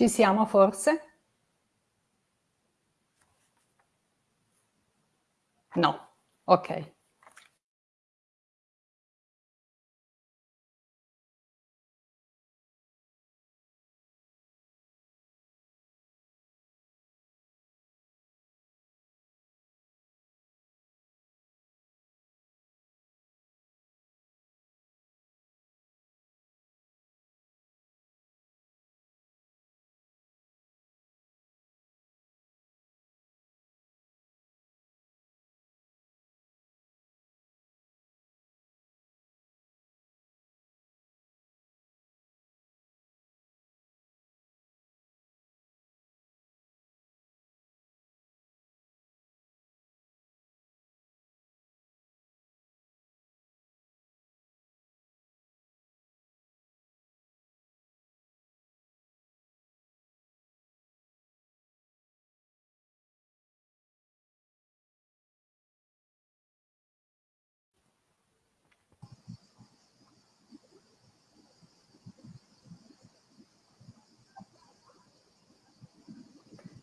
Ci siamo forse? No, ok.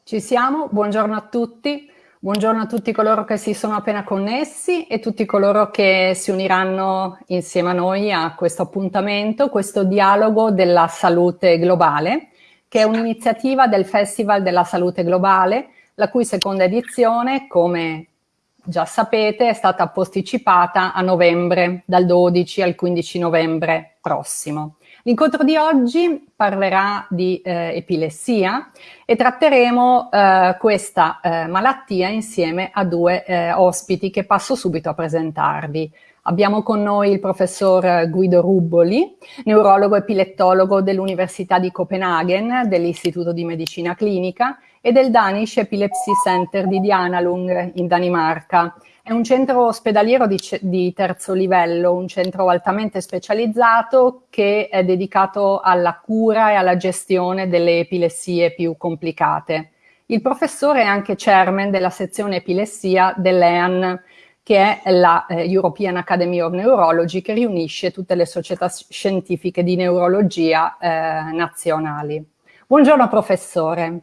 Ci siamo, buongiorno a tutti, buongiorno a tutti coloro che si sono appena connessi e tutti coloro che si uniranno insieme a noi a questo appuntamento, questo dialogo della salute globale, che è un'iniziativa del Festival della Salute Globale, la cui seconda edizione, come già sapete, è stata posticipata a novembre, dal 12 al 15 novembre prossimo. L'incontro di oggi parlerà di eh, epilessia e tratteremo eh, questa eh, malattia insieme a due eh, ospiti che passo subito a presentarvi. Abbiamo con noi il professor Guido Rubboli, neurologo epilettologo dell'Università di Copenaghen, dell'Istituto di Medicina Clinica e del Danish Epilepsy Center di Dianalung in Danimarca è un centro ospedaliero di, di, terzo livello, un centro altamente specializzato che è dedicato alla cura e alla gestione delle epilessie più complicate. Il professore è anche chairman della sezione epilessia dell'EAN, che è la eh, European Academy of Neurology, che riunisce tutte le società scientifiche di neurologia eh, nazionali. Buongiorno professore.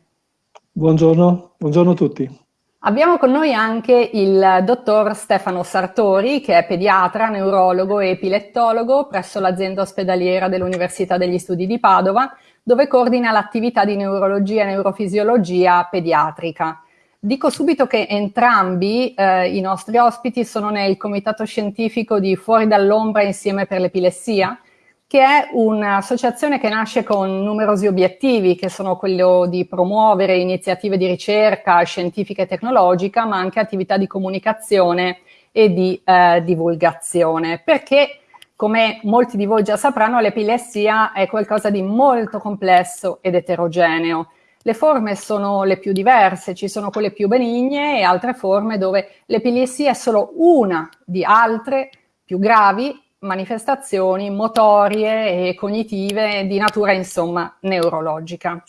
Buongiorno, buongiorno a tutti. Abbiamo con noi anche il dottor Stefano Sartori, che è pediatra, neurologo e epilettologo presso l'azienda ospedaliera dell'Università degli Studi di Padova, dove coordina l'attività di neurologia e neurofisiologia pediatrica. Dico subito che entrambi eh, i nostri ospiti sono nel comitato scientifico di Fuori dall'ombra insieme per l'epilessia, che è un'associazione che nasce con numerosi obiettivi, che sono quello di promuovere iniziative di ricerca scientifica e tecnologica, ma anche attività di comunicazione e di eh, divulgazione, perché come molti di voi già sapranno, l'epilessia è qualcosa di molto complesso ed eterogeneo. Le forme sono le più diverse, ci sono quelle più benigne e altre forme dove l'epilessia è solo una di altre più gravi manifestazioni motorie e cognitive di natura, insomma, neurologica.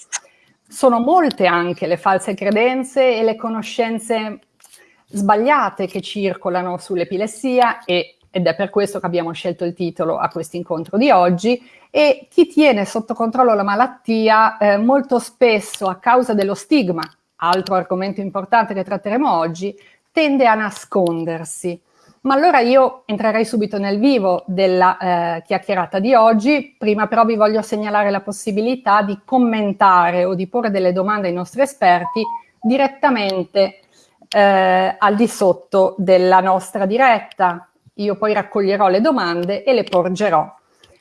Sono molte anche le false credenze e le conoscenze sbagliate che circolano sull'epilessia ed è per questo che abbiamo scelto il titolo a questo incontro di oggi e chi tiene sotto controllo la malattia eh, molto spesso a causa dello stigma, altro argomento importante che tratteremo oggi, tende a nascondersi ma allora io entrerei subito nel vivo della eh, chiacchierata di oggi, prima però vi voglio segnalare la possibilità di commentare o di porre delle domande ai nostri esperti direttamente eh, al di sotto della nostra diretta. Io poi raccoglierò le domande e le porgerò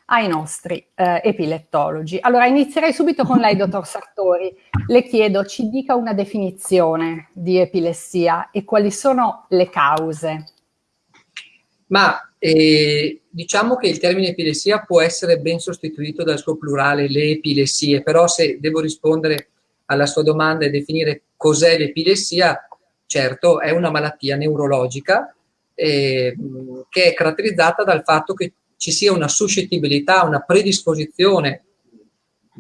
ai nostri eh, epilettologi. Allora inizierei subito con lei, dottor Sartori. Le chiedo, ci dica una definizione di epilessia e quali sono le cause ma eh, diciamo che il termine epilessia può essere ben sostituito dal suo plurale, le epilessie, però se devo rispondere alla sua domanda e definire cos'è l'epilessia, certo è una malattia neurologica eh, che è caratterizzata dal fatto che ci sia una suscettibilità, una predisposizione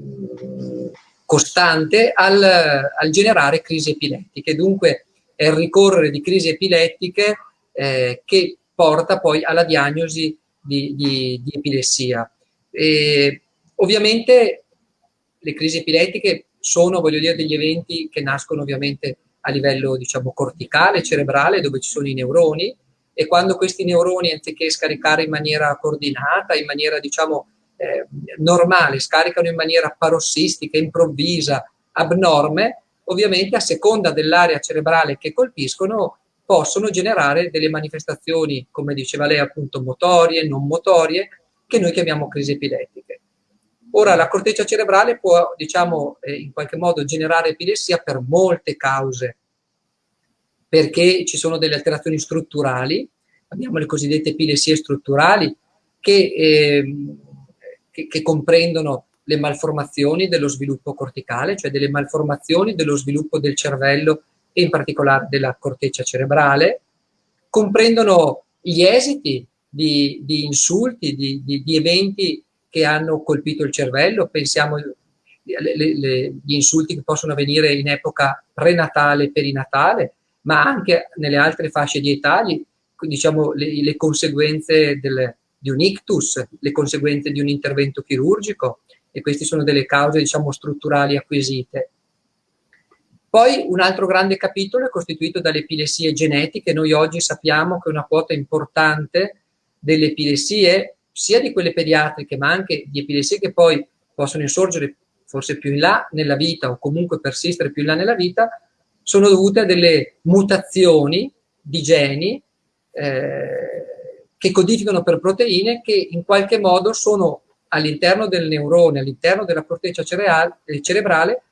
mm, costante al, al, generare crisi epilettiche. Dunque è il ricorrere di crisi epilettiche eh, che porta poi alla diagnosi di, di, di epilessia. E, ovviamente le crisi epilettiche sono, voglio dire, degli eventi che nascono ovviamente a livello, diciamo, corticale, cerebrale, dove ci sono i neuroni, e quando questi neuroni, anziché scaricare in maniera coordinata, in maniera, diciamo, eh, normale, scaricano in maniera parossistica, improvvisa, abnorme, ovviamente a seconda dell'area cerebrale che colpiscono, possono generare delle manifestazioni, come diceva lei, appunto motorie, non motorie, che noi chiamiamo crisi epilettiche. Ora, la corteccia cerebrale può, diciamo, eh, in qualche modo generare epilessia per molte cause, perché ci sono delle alterazioni strutturali, abbiamo le cosiddette epilessie strutturali, che, eh, che, che comprendono le malformazioni dello sviluppo corticale, cioè delle malformazioni dello sviluppo del cervello e in particolare della corteccia cerebrale, comprendono gli esiti di, di insulti, di, di, di, eventi che hanno colpito il cervello, pensiamo agli insulti che possono avvenire in epoca prenatale perinatale, ma anche nelle altre fasce di età, diciamo, le, le conseguenze del, di un ictus, le conseguenze di un intervento chirurgico, e queste sono delle cause diciamo, strutturali acquisite. Poi un altro grande capitolo è costituito dalle epilessie genetiche. Noi oggi sappiamo che una quota importante delle epilessie, sia di quelle pediatriche, ma anche di epilessie che poi possono insorgere forse più in là nella vita o comunque persistere più in là nella vita, sono dovute a delle mutazioni di geni eh, che codificano per proteine che in qualche modo sono all'interno del neurone, all'interno della corteccia cerebrale,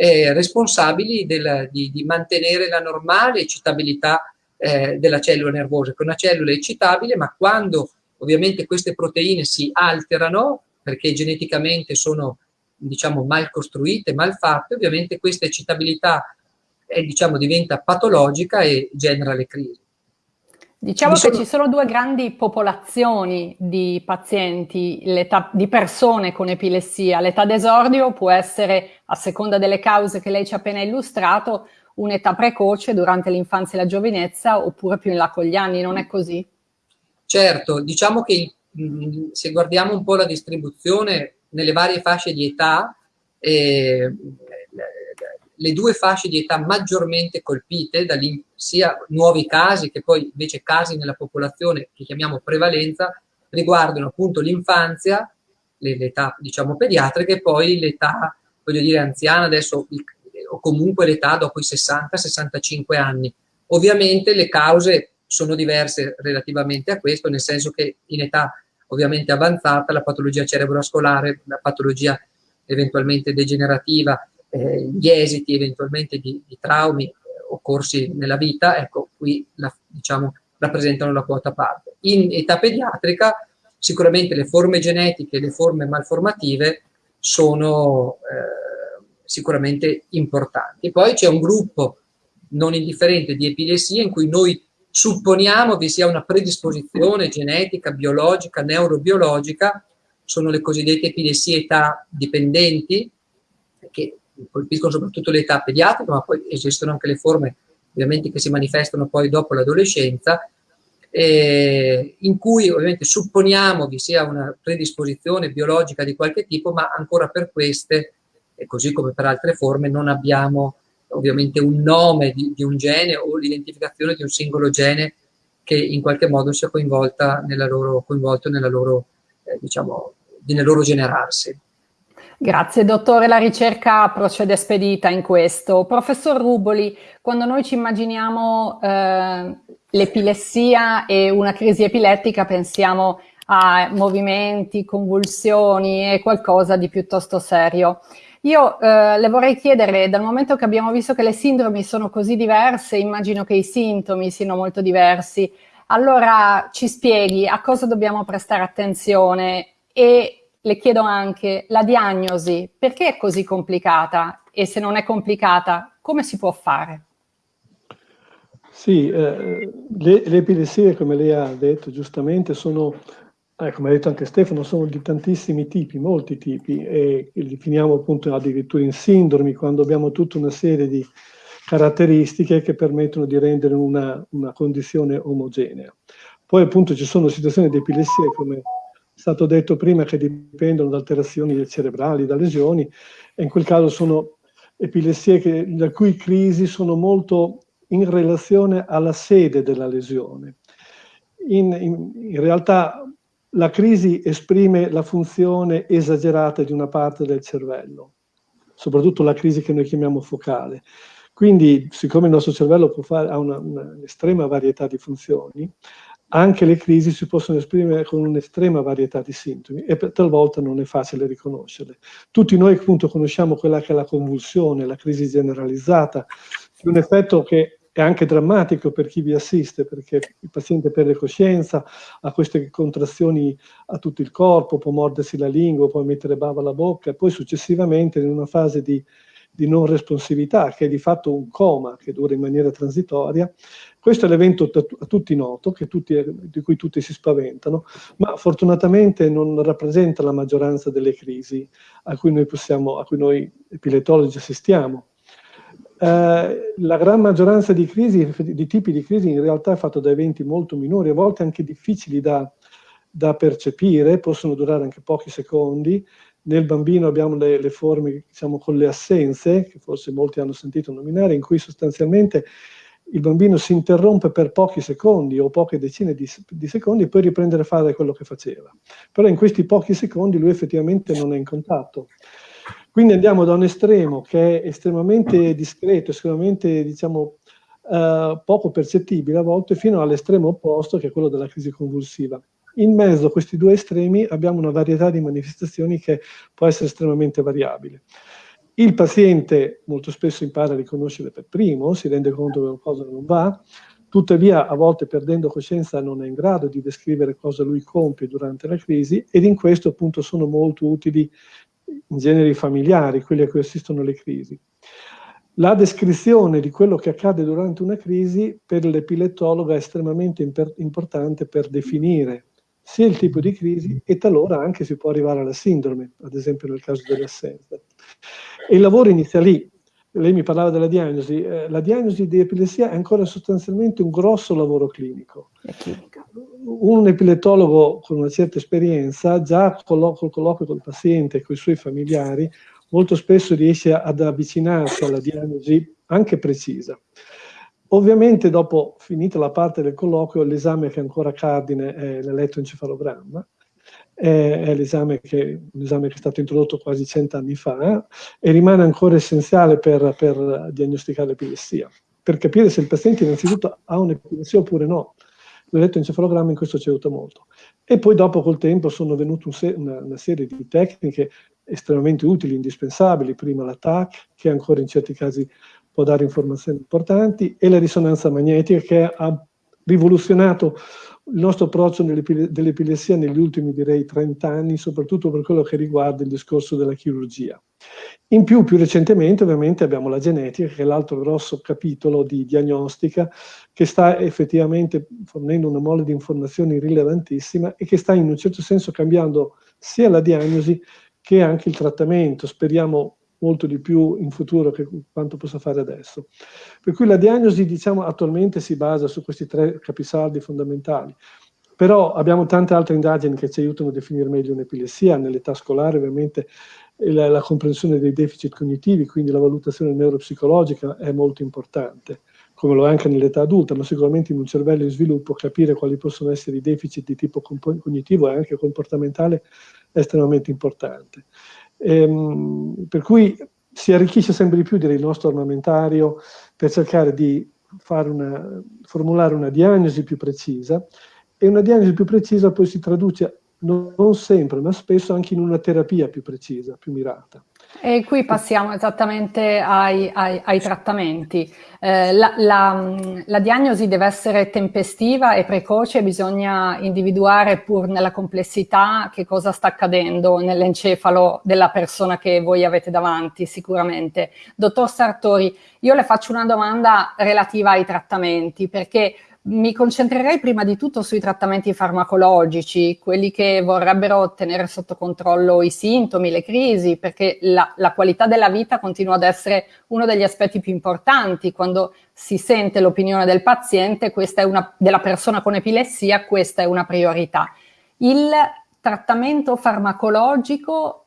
eh, responsabili del, di, di, mantenere la normale eccitabilità eh, della cellula nervosa, che una cellula è eccitabile, ma quando ovviamente queste proteine si alterano, perché geneticamente sono diciamo mal costruite, mal fatte, ovviamente questa eccitabilità è, diciamo, diventa patologica e genera le crisi. Diciamo che ci sono due grandi popolazioni di pazienti, di persone con epilessia. L'età d'esordio può essere, a seconda delle cause che lei ci ha appena illustrato, un'età precoce durante l'infanzia e la giovinezza oppure più in là con gli anni, non è così? Certo, diciamo che se guardiamo un po' la distribuzione nelle varie fasce di età, eh, le due fasce di età maggiormente colpite, sia nuovi casi che poi invece casi nella popolazione che chiamiamo prevalenza, riguardano appunto l'infanzia, l'età diciamo pediatrica e poi l'età, voglio dire, anziana adesso, o comunque l'età dopo i 60-65 anni. Ovviamente le cause sono diverse relativamente a questo, nel senso che in età ovviamente avanzata la patologia cerebrovascolare, la patologia eventualmente degenerativa eh, gli esiti eventualmente di, di traumi eh, occorsi nella vita, ecco, qui la, diciamo, rappresentano la quota parte. In età pediatrica sicuramente le forme genetiche e le forme malformative sono eh, sicuramente importanti. Poi c'è un gruppo non indifferente di epilessie in cui noi supponiamo vi sia una predisposizione genetica, biologica, neurobiologica, sono le cosiddette epilessie età dipendenti, che colpiscono soprattutto l'età pediatrica, ma poi esistono anche le forme ovviamente che si manifestano poi dopo l'adolescenza, eh, in cui ovviamente supponiamo vi sia una predisposizione biologica di qualche tipo, ma ancora per queste, così come per altre forme, non abbiamo ovviamente un nome di, di un gene o l'identificazione di un singolo gene che in qualche modo sia coinvolta nella loro, coinvolto nella loro, eh, diciamo, nel loro generarsi. Grazie dottore, la ricerca procede spedita in questo. Professor Ruboli, quando noi ci immaginiamo eh, l'epilessia e una crisi epilettica pensiamo a movimenti, convulsioni e qualcosa di piuttosto serio. Io eh, le vorrei chiedere, dal momento che abbiamo visto che le sindromi sono così diverse, immagino che i sintomi siano molto diversi, allora ci spieghi a cosa dobbiamo prestare attenzione e le chiedo anche la diagnosi, perché è così complicata? E se non è complicata, come si può fare? Sì, eh, le, le, epilessie, come lei ha detto giustamente, sono, eh, come ha detto anche Stefano, sono di tantissimi tipi, molti tipi, e li definiamo appunto addirittura in sindromi, quando abbiamo tutta una serie di caratteristiche che permettono di rendere una, una condizione omogenea. Poi appunto ci sono situazioni di epilessia come è stato detto prima che dipendono da alterazioni cerebrali, da lesioni, e in quel caso sono epilessie che, la cui crisi sono molto in relazione alla sede della lesione. In, in, in, realtà la crisi esprime la funzione esagerata di una parte del cervello, soprattutto la crisi che noi chiamiamo focale. Quindi, siccome il nostro cervello fare, ha un'estrema varietà di funzioni, anche le crisi si possono esprimere con un'estrema varietà di sintomi e talvolta non è facile riconoscerle. Tutti noi appunto conosciamo quella che è la convulsione, la crisi generalizzata, un effetto che è anche drammatico per chi vi assiste, perché il paziente perde coscienza, ha queste contrazioni a tutto il corpo, può mordersi la lingua, può mettere bava alla bocca, e poi successivamente in una fase di, di non responsività, che è di fatto un coma che dura in maniera transitoria, questo è l'evento a tutti noto, tutti, di cui tutti si spaventano, ma fortunatamente non rappresenta la maggioranza delle crisi a cui noi, possiamo, a cui noi epiletologi assistiamo. Eh, la gran maggioranza di crisi, di tipi di crisi in realtà è fatto da eventi molto minori, a volte anche difficili da, da percepire, possono durare anche pochi secondi. Nel bambino abbiamo le, le forme diciamo, con le assenze, che forse molti hanno sentito nominare, in cui sostanzialmente il bambino si interrompe per pochi secondi o poche decine di, di, secondi e poi riprende a fare quello che faceva. Però in questi pochi secondi lui effettivamente non è in contatto. Quindi andiamo da un estremo che è estremamente discreto, estremamente diciamo, eh, poco percettibile a volte, fino all'estremo opposto che è quello della crisi convulsiva. In mezzo a questi due estremi abbiamo una varietà di manifestazioni che può essere estremamente variabile. Il paziente molto spesso impara a riconoscere per primo, si rende conto che qualcosa non va, tuttavia a volte perdendo coscienza non è in grado di descrivere cosa lui compie durante la crisi ed in questo appunto sono molto utili in generi familiari, quelli a cui assistono le crisi. La descrizione di quello che accade durante una crisi per l'epilettologo è estremamente importante per definire sia il tipo di crisi e talora anche si può arrivare alla sindrome, ad esempio nel caso dell'assenza. Il lavoro inizia lì. Lei mi parlava della diagnosi. Eh, la diagnosi di epilessia è ancora sostanzialmente un grosso lavoro clinico. Un epilettologo con una certa esperienza, già col, col colloquio col paziente e con i suoi familiari, molto spesso riesce ad avvicinarsi alla diagnosi anche precisa. Ovviamente dopo finita la parte del colloquio, l'esame che è ancora cardine è l'elettroencefalogramma, è, l'esame che, che, è stato introdotto quasi cent'anni fa e rimane ancora essenziale per, per diagnosticare l'epilessia, per capire se il paziente innanzitutto ha un'epilessia oppure no. L'elettroencefalogramma in questo ci aiuta molto. E poi dopo col tempo sono venute un una, una, serie di tecniche estremamente utili, indispensabili, prima la TAC, che ancora in certi casi può dare informazioni importanti, e la risonanza magnetica che ha rivoluzionato il nostro approccio dell'epilessia negli ultimi direi 30 anni, soprattutto per quello che riguarda il discorso della chirurgia. In più, più recentemente ovviamente abbiamo la genetica, che è l'altro grosso capitolo di diagnostica, che sta effettivamente fornendo una mole di informazioni rilevantissima e che sta in un certo senso cambiando sia la diagnosi che anche il trattamento. Speriamo molto di più in futuro che quanto possa fare adesso. Per cui la diagnosi, diciamo, attualmente si basa su questi tre capisaldi fondamentali. Però abbiamo tante altre indagini che ci aiutano a definire meglio un'epilessia, nell'età scolare ovviamente la, la, comprensione dei deficit cognitivi, quindi la valutazione neuropsicologica è molto importante, come lo è anche nell'età adulta, ma sicuramente in un cervello in sviluppo capire quali possono essere i deficit di tipo cognitivo e anche comportamentale è estremamente importante. Ehm, per cui si arricchisce sempre di più direi, il nostro armamentario per cercare di una, formulare una diagnosi più precisa e una diagnosi più precisa poi si traduce non sempre, ma spesso anche in una terapia più precisa, più mirata. E qui passiamo esattamente ai, ai, ai trattamenti. Eh, la, la, la, diagnosi deve essere tempestiva e precoce, bisogna individuare pur nella complessità che cosa sta accadendo nell'encefalo della persona che voi avete davanti, sicuramente. Dottor Sartori, io le faccio una domanda relativa ai trattamenti, perché mi concentrerei prima di tutto sui trattamenti farmacologici, quelli che vorrebbero tenere sotto controllo i sintomi, le crisi, perché la, la, qualità della vita continua ad essere uno degli aspetti più importanti. Quando si sente l'opinione del paziente, una, della persona con epilessia, questa è una priorità. Il trattamento farmacologico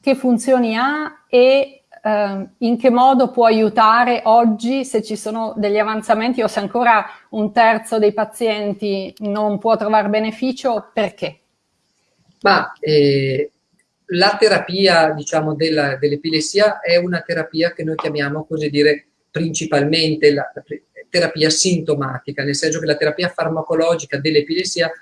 che funzioni ha e eh, in che modo può aiutare oggi se ci sono degli avanzamenti o se ancora un terzo dei pazienti non può trovare beneficio, perché? Ma eh, la terapia diciamo, dell'epilessia è una terapia che noi chiamiamo, così dire, principalmente la, la terapia sintomatica, nel senso che la terapia farmacologica dell'epilessia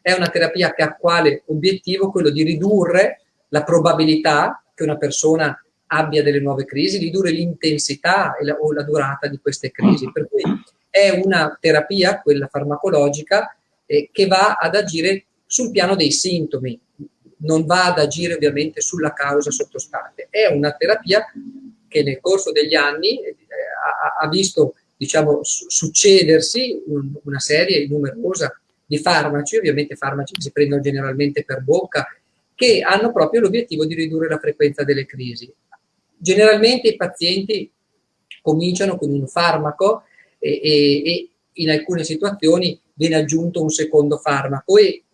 è una terapia che ha quale obiettivo quello di ridurre la probabilità che una persona abbia delle nuove crisi, ridurre l'intensità o la durata di queste crisi. Per cui è una terapia, quella farmacologica, eh, che va ad agire sul piano dei sintomi, non va ad agire ovviamente sulla causa sottostante. È una terapia che nel corso degli anni eh, ha, ha, visto diciamo, succedersi un, una serie numerosa di farmaci, ovviamente farmaci che si prendono generalmente per bocca, che hanno proprio l'obiettivo di ridurre la frequenza delle crisi. Generalmente i pazienti cominciano con un farmaco e, e, e in alcune situazioni viene aggiunto un secondo farmaco. E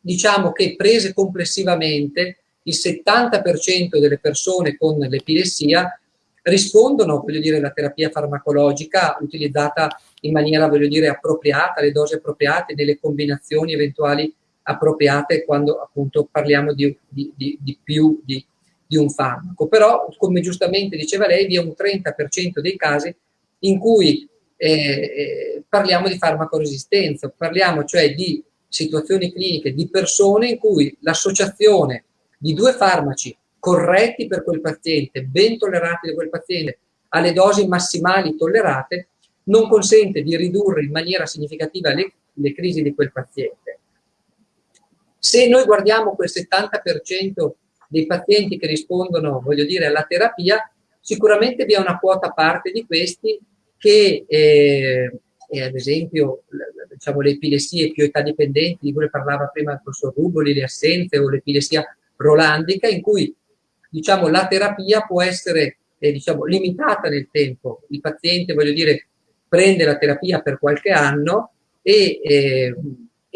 diciamo che prese complessivamente il 70% delle persone con l'epilessia rispondono, voglio dire, alla terapia farmacologica utilizzata in maniera, voglio dire, appropriata, le dosi appropriate, nelle combinazioni eventuali appropriate quando appunto parliamo di, di, di, di più di di un farmaco. Però, come giustamente diceva lei, vi è un 30% dei casi in cui eh, eh, parliamo di farmacoresistenza, parliamo cioè di situazioni cliniche, di persone in cui l'associazione di due farmaci corretti per quel paziente, ben tollerati da quel paziente, alle dosi massimali tollerate, non consente di ridurre in maniera significativa le, le crisi di quel paziente. Se noi guardiamo quel 70% dei pazienti che rispondono, voglio dire, alla terapia, sicuramente vi è una quota parte di questi che, eh, ad esempio, diciamo, le epilessie più età dipendenti, di cui parlava prima il professor Ruboli, le assenze o l'epilessia rolandica, in cui diciamo, la terapia può essere eh, diciamo, limitata nel tempo. Il paziente, voglio dire, prende la terapia per qualche anno e eh,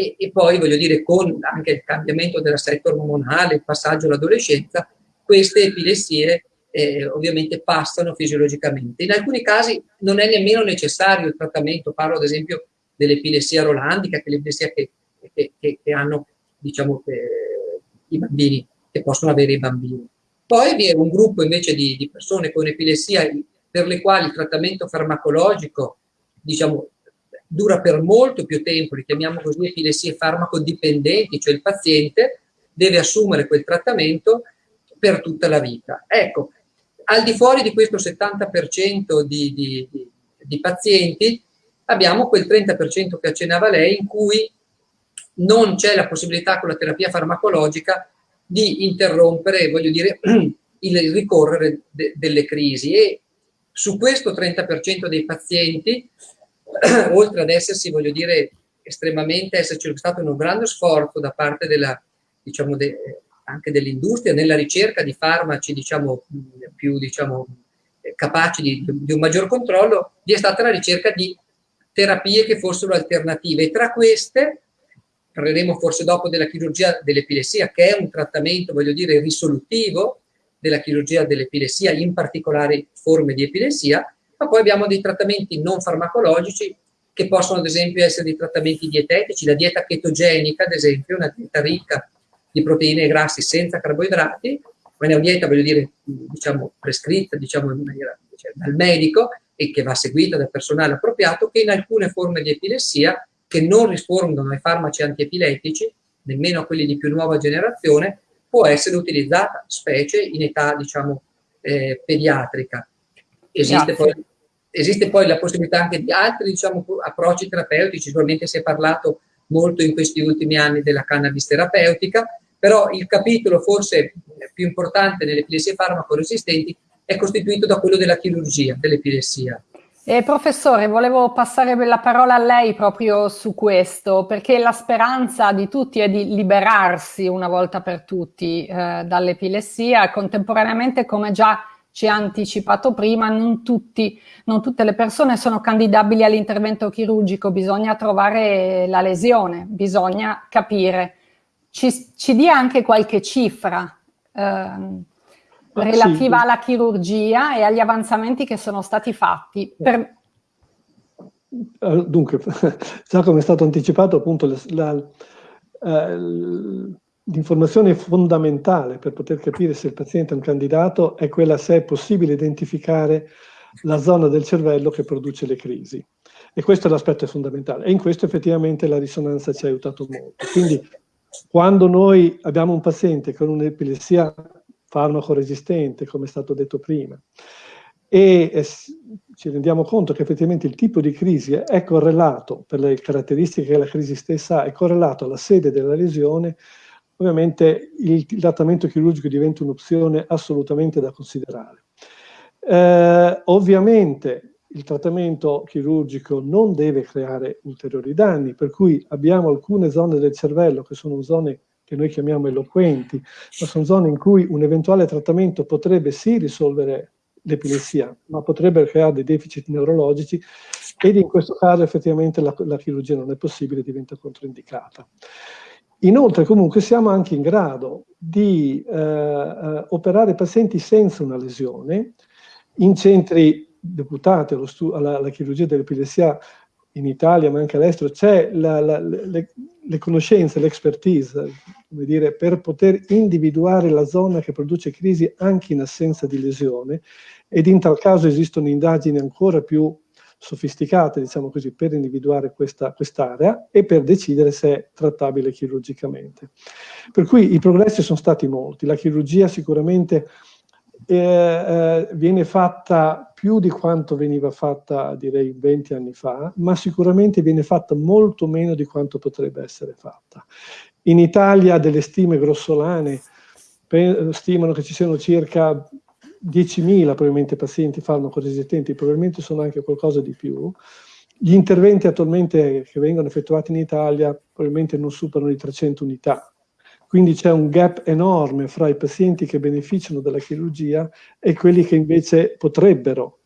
e, e poi voglio dire con anche il cambiamento dell'assetto ormonale, il passaggio all'adolescenza, queste epilessie eh, ovviamente passano fisiologicamente. In alcuni casi non è nemmeno necessario il trattamento, parlo ad esempio dell'epilessia rolandica, che è l'epilessia che, che, che, che, hanno diciamo, eh, i bambini, che possono avere i bambini. Poi vi è un gruppo invece di, di persone con epilessia per le quali il trattamento farmacologico diciamo, dura per molto più tempo, li chiamiamo così epilessie farmacodipendenti, cioè il paziente deve assumere quel trattamento per tutta la vita. Ecco, al di fuori di questo 70% di, di, di, pazienti abbiamo quel 30% che accennava lei in cui non c'è la possibilità con la terapia farmacologica di interrompere, voglio dire, il ricorrere de, delle crisi e su questo 30% dei pazienti oltre ad essersi, voglio dire, estremamente, esserci stato un grande sforzo da parte della, diciamo, de, anche dell'industria nella ricerca di farmaci, diciamo, più, diciamo, capaci di, di, un maggior controllo, vi è stata la ricerca di terapie che fossero alternative. E tra queste parleremo forse dopo della chirurgia dell'epilessia che è un trattamento, voglio dire, risolutivo della chirurgia dell'epilessia, in particolari forme di epilessia, ma poi abbiamo dei trattamenti non farmacologici che possono ad esempio essere dei trattamenti dietetici, la dieta chetogenica ad esempio, una dieta ricca di proteine e grassi senza carboidrati, ma è una dieta, voglio dire, diciamo, prescritta diciamo, maniera, cioè, dal medico e che va seguita dal personale appropriato, che in alcune forme di epilessia, che non rispondono ai farmaci antiepilettici, nemmeno a quelli di più nuova generazione, può essere utilizzata, specie in età, diciamo, eh, pediatrica. Esiste poi, esiste poi, la possibilità anche di altri diciamo, approcci terapeutici, sicuramente si è parlato molto in questi ultimi anni della cannabis terapeutica, però il capitolo forse più importante nelle epilessie farmaco-resistenti è costituito da quello della chirurgia dell'epilessia. Eh, professore, volevo passare la parola a lei proprio su questo, perché la speranza di tutti è di liberarsi una volta per tutti eh, dall'epilessia. Contemporaneamente, come già ci ha anticipato prima, non, tutti, non tutte le persone sono candidabili all'intervento chirurgico, bisogna trovare la lesione, bisogna capire. Ci, ci dia anche qualche cifra. Eh. relativa sì. alla chirurgia e agli avanzamenti che sono stati fatti. Per... Eh, dunque, già come è stato anticipato, appunto, la, la, eh, l'informazione fondamentale per poter capire se il paziente è un candidato è quella se è possibile identificare la zona del cervello che produce le crisi. E questo è l'aspetto fondamentale. E in questo effettivamente la risonanza ci ha aiutato molto. Quindi quando noi abbiamo un paziente con un'epilessia farmaco resistente, come è stato detto prima, e ci rendiamo conto che effettivamente il tipo di crisi è correlato, per le caratteristiche che la crisi stessa ha, è correlato alla sede della lesione, ovviamente il trattamento chirurgico diventa un'opzione assolutamente da considerare. Eh, ovviamente il trattamento chirurgico non deve creare ulteriori danni, per cui abbiamo alcune zone del cervello che sono zone che noi chiamiamo eloquenti, ma sono zone in cui un eventuale trattamento potrebbe sì risolvere l'epilessia, ma potrebbe creare dei deficit neurologici ed in questo caso effettivamente la, la chirurgia non è possibile, diventa controindicata. Inoltre comunque siamo anche in grado di eh, eh, operare pazienti senza una lesione in centri deputati alla, alla chirurgia dell'epilessia in Italia ma anche all'estero, c'è le, le, conoscenze, l'expertise, per poter individuare la zona che produce crisi anche in assenza di lesione ed in tal caso esistono indagini ancora più sofisticate, diciamo così, per individuare questa quest'area e per decidere se è trattabile chirurgicamente. Per cui i progressi sono stati molti, la chirurgia sicuramente eh, eh, viene fatta più di quanto veniva fatta direi 20 anni fa, ma sicuramente viene fatta molto meno di quanto potrebbe essere fatta. In Italia delle stime grossolane stimano che ci siano circa 10.000 probabilmente pazienti farmacoresistenti, probabilmente sono anche qualcosa di più. Gli interventi attualmente che vengono effettuati in Italia probabilmente non superano i 300 unità, quindi c'è un gap enorme fra i pazienti che beneficiano della chirurgia e quelli che invece potrebbero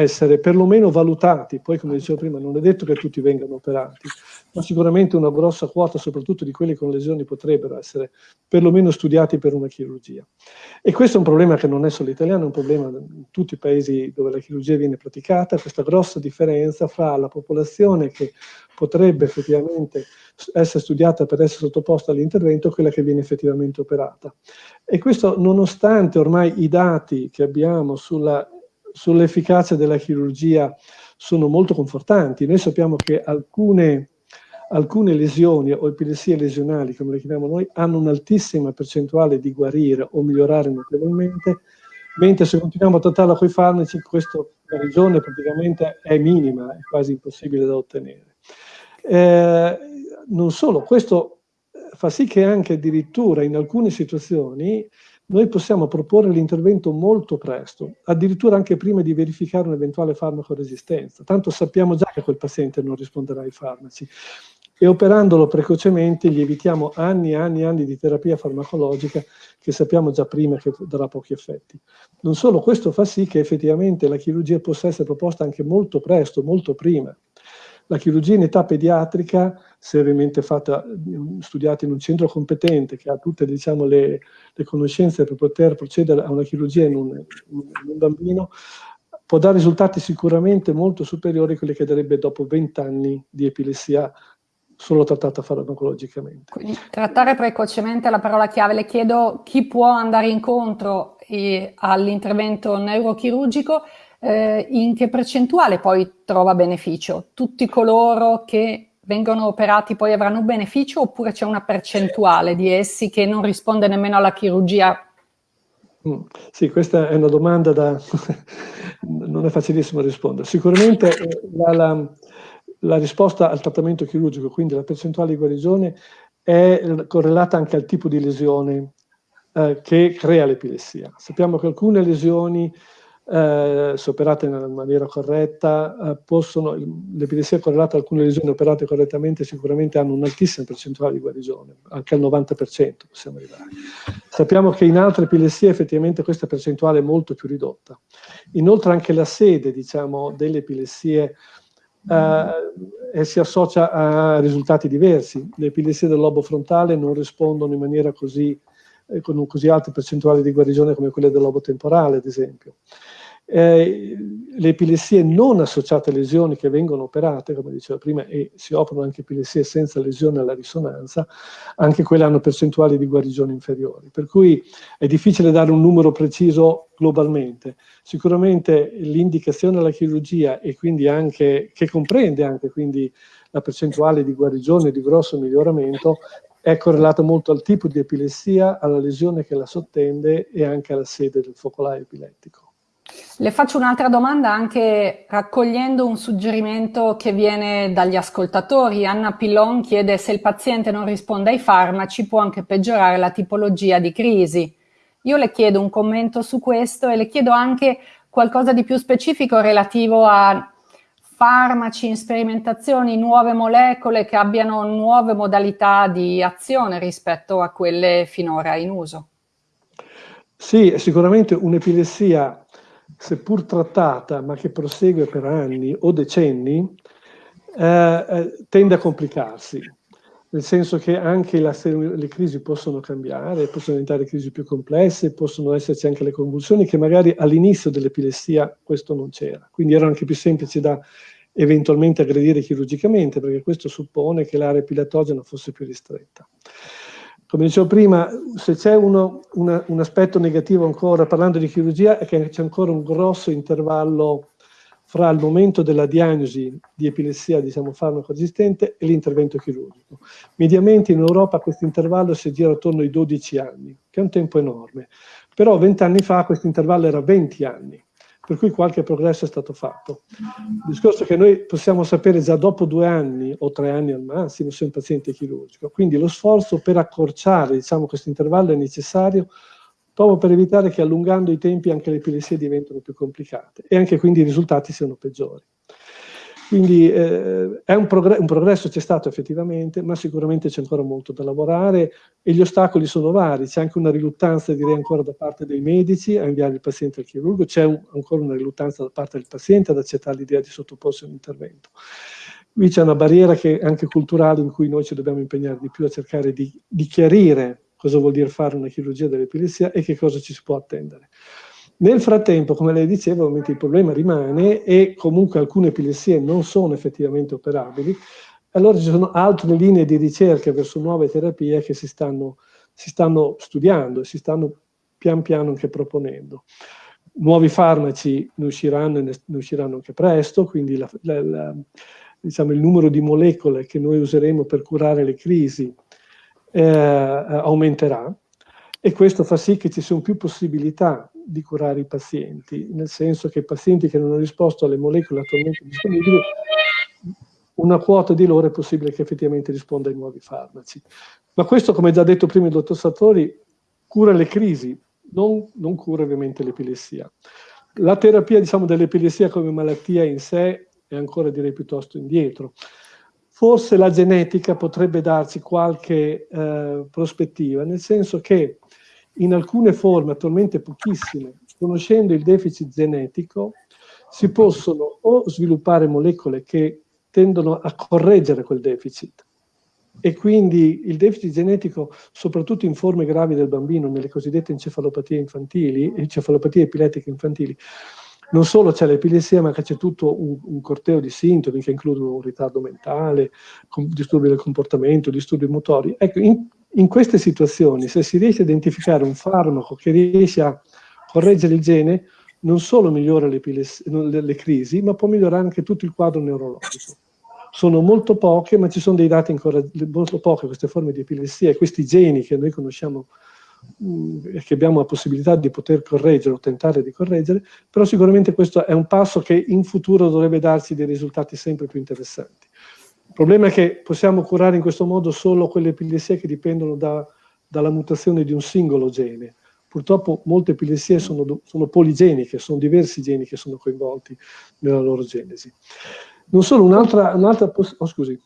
essere perlomeno valutati, poi come dicevo prima non è detto che tutti vengano operati, ma sicuramente una grossa quota soprattutto di quelli con lesioni potrebbero essere perlomeno studiati per una chirurgia. E questo è un problema che non è solo italiano, è un problema in tutti i paesi dove la chirurgia viene praticata, questa grossa differenza fra la popolazione che potrebbe effettivamente essere studiata per essere sottoposta all'intervento e quella che viene effettivamente operata. E questo nonostante ormai i dati che abbiamo sulla sull'efficacia della chirurgia sono molto confortanti. Noi sappiamo che alcune, alcune lesioni o epilessie lesionali, come le chiamiamo noi, hanno un'altissima percentuale di guarire o migliorare notevolmente, mentre se continuiamo a trattarla con i farmaci, questa guarigione praticamente è minima, è quasi impossibile da ottenere. Eh, non solo, questo fa sì che anche addirittura in alcune situazioni noi possiamo proporre l'intervento molto presto, addirittura anche prima di verificare un'eventuale farmaco-resistenza. Tanto sappiamo già che quel paziente non risponderà ai farmaci. E operandolo precocemente gli evitiamo anni e anni e anni di terapia farmacologica che sappiamo già prima che darà pochi effetti. Non solo, questo fa sì che effettivamente la chirurgia possa essere proposta anche molto presto, molto prima. La chirurgia in età pediatrica, se ovviamente fatta, studiata in un centro competente che ha tutte diciamo, le, le, conoscenze per poter procedere a una chirurgia in un, in un bambino, può dare risultati sicuramente molto superiori a quelli che darebbe dopo 20 anni di epilessia solo trattata farmacologicamente. Quindi, trattare precocemente è la parola chiave. Le chiedo chi può andare incontro eh, all'intervento neurochirurgico eh, in che percentuale poi trova beneficio? Tutti coloro che vengono operati poi avranno beneficio oppure c'è una percentuale di essi che non risponde nemmeno alla chirurgia? Mm, sì, questa è una domanda da... non è facilissimo rispondere. Sicuramente eh, la, la, la risposta al trattamento chirurgico, quindi la percentuale di guarigione, è correlata anche al tipo di lesione eh, che crea l'epilessia. Sappiamo che alcune lesioni eh, se operate nella maniera corretta, eh, possono, l'epilessia correlata a alcune lesioni operate correttamente sicuramente hanno un'altissima percentuale di guarigione, anche al 90% possiamo arrivare. Sappiamo che in altre epilessie effettivamente questa percentuale è molto più ridotta. Inoltre anche la sede, diciamo, delle epilessie eh, si associa a risultati diversi. Le epilessie del lobo frontale non rispondono in maniera così eh, con così alte percentuali di guarigione come quelle del lobo temporale, ad esempio. Eh, le epilessie non associate a lesioni che vengono operate, come dicevo prima, e si operano anche epilessie senza lesione alla risonanza, anche quelle hanno percentuali di guarigione inferiori. Per cui è difficile dare un numero preciso globalmente. Sicuramente l'indicazione alla chirurgia e quindi anche, che comprende anche quindi la percentuale di guarigione, di grosso miglioramento, è correlata molto al tipo di epilessia, alla lesione che la sottende e anche alla sede del focolaio epilettico. Le faccio un'altra domanda anche raccogliendo un suggerimento che viene dagli ascoltatori. Anna Pillon chiede se il paziente non risponde ai farmaci può anche peggiorare la tipologia di crisi. Io le chiedo un commento su questo e le chiedo anche qualcosa di più specifico relativo a farmaci in sperimentazioni, nuove molecole che abbiano nuove modalità di azione rispetto a quelle finora in uso. Sì, sicuramente un'epilessia seppur trattata, ma che prosegue per anni o decenni, eh, eh, tende a complicarsi, nel senso che anche la, le crisi possono cambiare, possono diventare crisi più complesse, possono esserci anche le convulsioni, che magari all'inizio dell'epilessia questo non c'era, quindi erano anche più semplici da eventualmente aggredire chirurgicamente, perché questo suppone che l'area epilatogena fosse più ristretta come dicevo prima, se c'è un aspetto negativo ancora, parlando di chirurgia, è che c'è ancora un grosso intervallo fra il momento della diagnosi di epilessia, diciamo, farmaco resistente e l'intervento chirurgico. Mediamente in Europa questo intervallo si gira attorno ai 12 anni, che è un tempo enorme. Però 20 anni fa questo intervallo era 20 anni per cui qualche progresso è stato fatto. Il discorso è che noi possiamo sapere già dopo due anni o tre anni al massimo se un paziente è chirurgico, quindi lo sforzo per accorciare diciamo, questo intervallo è necessario proprio per evitare che allungando i tempi anche le epilessie diventino più complicate e anche quindi i risultati siano peggiori. Quindi eh, un, progresso, un progresso c'è stato effettivamente, ma sicuramente c'è ancora molto da lavorare e gli ostacoli sono vari. C'è anche una riluttanza, direi ancora da parte dei medici a inviare il paziente al chirurgo, c'è ancora una riluttanza da parte del paziente ad accettare l'idea di sottoporsi a un intervento. Qui c'è una barriera che anche culturale in cui noi ci dobbiamo impegnare di più a cercare di, di chiarire cosa vuol dire fare una chirurgia dell'epilessia e che cosa ci si può attendere. Nel frattempo, come lei diceva, ovviamente il problema rimane e comunque alcune epilessie non sono effettivamente operabili, allora ci sono altre linee di ricerca verso nuove terapie che si stanno, si stanno studiando e si stanno pian piano anche proponendo. Nuovi farmaci ne usciranno, ne usciranno anche presto, quindi la, la, la, diciamo, il numero di molecole che noi useremo per curare le crisi eh, aumenterà e questo fa sì che ci siano più possibilità di curare i pazienti, nel senso che i pazienti che non hanno risposto alle molecole attualmente disponibili, una quota di loro è possibile che effettivamente risponda ai nuovi farmaci. Ma questo, come già detto prima il dottor Sartori, cura le crisi, non, non cura ovviamente l'epilessia. La terapia diciamo, dell'epilessia come malattia in sé è ancora direi piuttosto indietro. Forse la genetica potrebbe darci qualche eh, prospettiva, nel senso che in alcune forme, attualmente pochissime, conoscendo il deficit genetico, si possono o sviluppare molecole che tendono a correggere quel deficit e quindi il deficit genetico, soprattutto in forme gravi del bambino, nelle cosiddette encefalopatie infantili, encefalopatie epilettiche infantili, non solo c'è l'epilessia, ma c'è tutto un, un, corteo di sintomi che includono un ritardo mentale, disturbi del comportamento, disturbi motori. Ecco, in, in queste situazioni, se si riesce a identificare un farmaco che riesce a correggere il gene, non solo migliora le, le, le crisi, ma può migliorare anche tutto il quadro neurologico. Sono molto poche, ma ci sono dei dati ancora molto poche, queste forme di epilessia e questi geni che noi conosciamo mm, e che abbiamo la possibilità di poter correggere o tentare di correggere, però sicuramente questo è un passo che in futuro dovrebbe darci dei risultati sempre più interessanti. Il problema è che possiamo curare in questo modo solo quelle epilessie che dipendono da, dalla mutazione di un singolo gene. Purtroppo molte epilessie sono, sono poligeniche, sono diversi geni che sono coinvolti nella loro genesi. Non solo, un'altra, un'altra oh, scusi.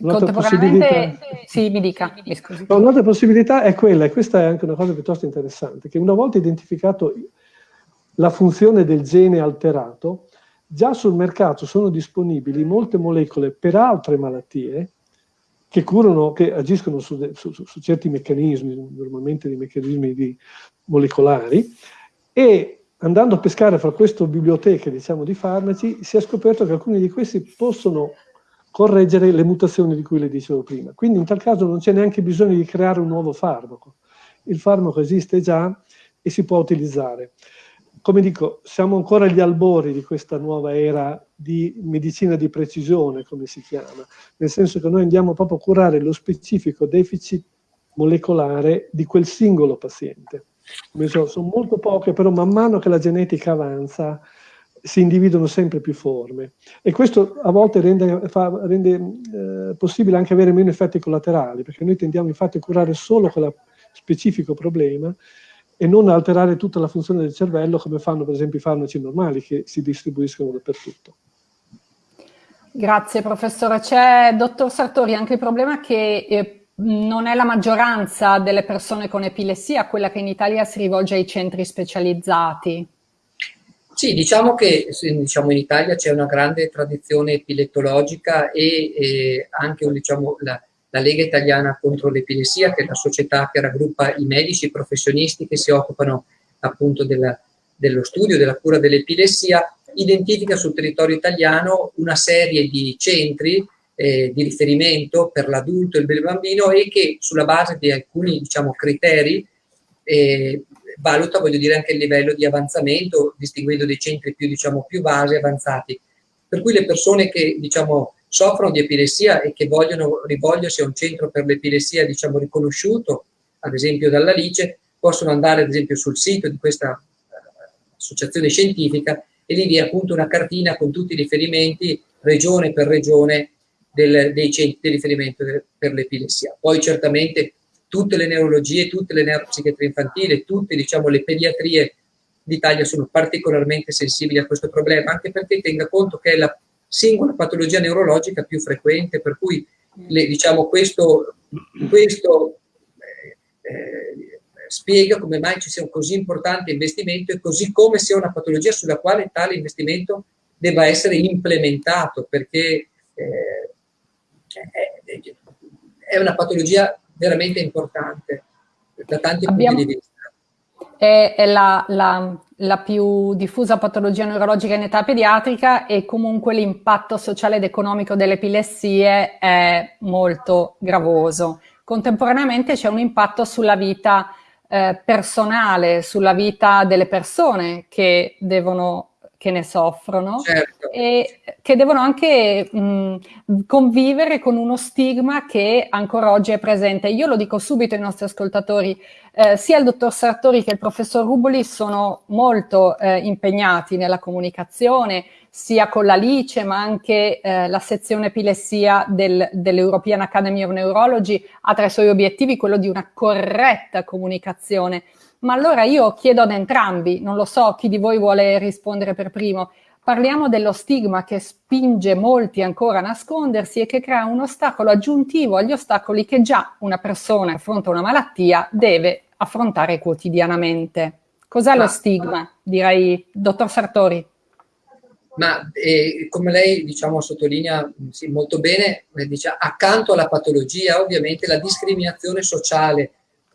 Un'altra possibilità, sì, mi dica, mi scusi. Un'altra possibilità è quella, e questa è anche una cosa piuttosto interessante, che una volta identificato la funzione del gene alterato, Già sul mercato sono disponibili molte molecole per altre malattie che curano, che agiscono su, su, su certi meccanismi, normalmente dei meccanismi di, molecolari, e andando a pescare fra queste biblioteche diciamo, di farmaci si è scoperto che alcuni di questi possono correggere le mutazioni di cui le dicevo prima. Quindi in tal caso non c'è neanche bisogno di creare un nuovo farmaco. Il farmaco esiste già e si può utilizzare. Come dico, siamo ancora agli albori di questa nuova era di medicina di precisione, come si chiama, nel senso che noi andiamo proprio a curare lo specifico deficit molecolare di quel singolo paziente. So, sono molto poche, però man mano che la genetica avanza si individuano sempre più forme e questo a volte rende, fa, rende eh, possibile anche avere meno effetti collaterali, perché noi tendiamo infatti a curare solo quello specifico problema e non alterare tutta la funzione del cervello come fanno per esempio i farmaci normali che si distribuiscono dappertutto. Grazie professore. C'è, dottor Sartori, anche il problema che eh, non è la maggioranza delle persone con epilessia quella che in Italia si rivolge ai centri specializzati. Sì, diciamo che diciamo, in Italia c'è una grande tradizione epilettologica e, e anche diciamo, la, la, Lega Italiana contro l'Epilessia, che è la società che raggruppa i medici, i professionisti che si occupano appunto della, dello studio, della cura dell'epilessia, identifica sul territorio italiano una serie di centri eh, di riferimento per l'adulto e il bambino e che sulla base di alcuni diciamo, criteri eh, valuta voglio dire anche il livello di avanzamento distinguendo dei centri più, diciamo, più base avanzati. Per cui le persone che diciamo, soffrono di epilessia e che vogliono rivolgersi a un centro per l'epilessia diciamo, riconosciuto ad esempio dalla Lice possono andare ad esempio sul sito di questa eh, associazione scientifica e lì vi è appunto una cartina con tutti i riferimenti regione per regione del, dei centri di riferimento per l'epilessia. Poi certamente tutte le neurologie, tutte le neuropsichiatrie infantili, tutte diciamo, le pediatrie d'Italia sono particolarmente sensibili a questo problema, anche perché tenga conto che è la singola patologia neurologica più frequente, per cui le, diciamo, questo, questo eh, eh, spiega come mai ci sia un così importante investimento e così come sia una patologia sulla quale tale investimento debba essere implementato, perché eh, è una patologia veramente importante da tanti Abbiamo, punti di vista. È, è la, la, la, più diffusa patologia neurologica in età pediatrica e comunque l'impatto sociale ed economico delle epilessie è molto gravoso. Contemporaneamente c'è un impatto sulla vita eh, personale, sulla vita delle persone che devono che ne soffrono certo. e che devono anche mh, convivere con uno stigma che ancora oggi è presente. Io lo dico subito ai nostri ascoltatori, eh, sia il dottor Sartori che il professor Ruboli sono molto eh, impegnati nella comunicazione, sia con la LICE ma anche eh, la sezione epilessia del, dell'European Academy of Neurology ha tra i suoi obiettivi quello di una corretta comunicazione ma allora io chiedo ad entrambi, non lo so chi di voi vuole rispondere per primo, parliamo dello stigma che spinge molti ancora a nascondersi e che crea un ostacolo aggiuntivo agli ostacoli che già una persona che affronta una malattia deve affrontare quotidianamente. Cos'è lo stigma? Direi, dottor Sartori. Ma eh, come lei diciamo, sottolinea sì, molto bene, eh, dice, accanto alla patologia ovviamente la discriminazione sociale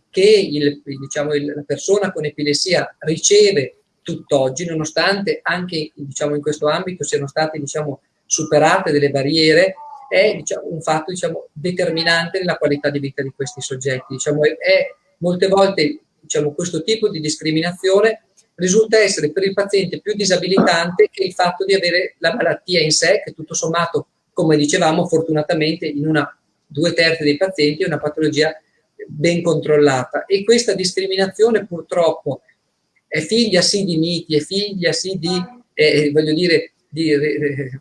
che il, diciamo, il, la persona con epilessia riceve tutt'oggi, nonostante anche diciamo, in questo ambito siano state diciamo, superate delle barriere, è un fatto diciamo, determinante nella qualità di vita di questi soggetti. Diciamo, è, è, molte volte diciamo, questo tipo di discriminazione risulta essere per il paziente più disabilitante che il fatto di avere la malattia in sé, che tutto sommato, come dicevamo, fortunatamente in una due terzi dei pazienti è una patologia ben controllata e questa discriminazione purtroppo è figlia sì di miti, è figlia sì di, eh, voglio dire, di, eh,